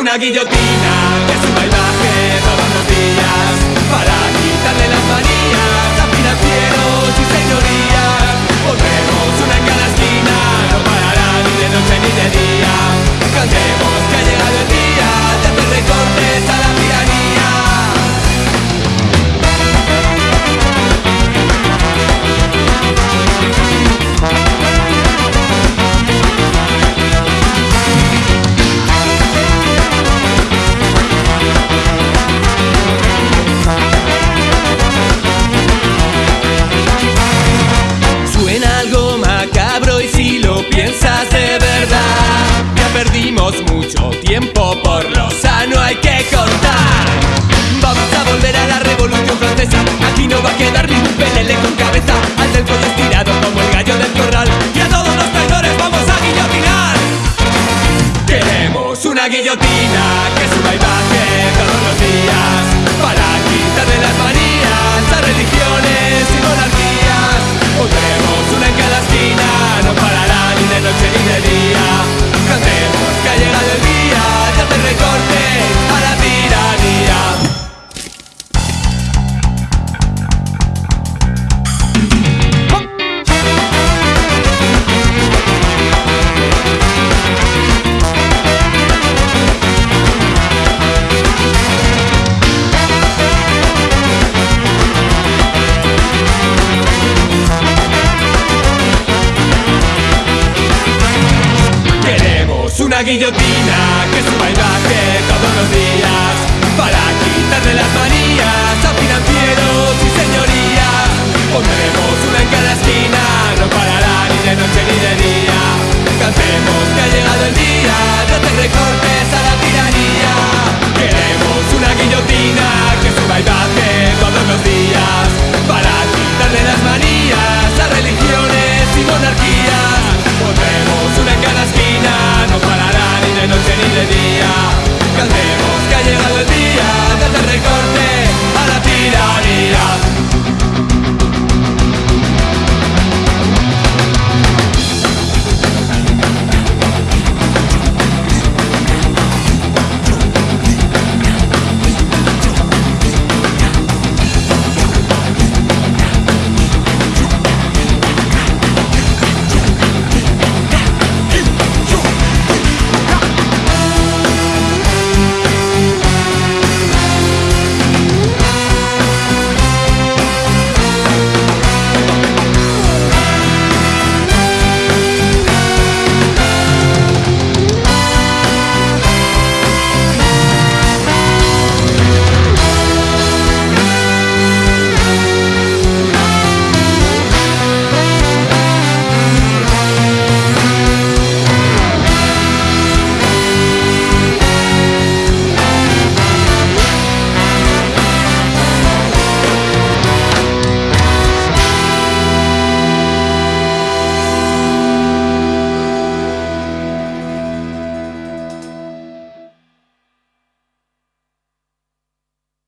guillotina que suba y baje todos los días para quitarle las manías a financieros y perdimos mucho tiempo, por lo sano hay que cortar Vamos a volver a la revolución francesa. Aquí no va a quedar ningún pelele con cabeza. Al del cuello estirado como el gallo del corral. Y a todos los traidores vamos a guillotinar. Queremos una guillotina guillotina, que suba y baje.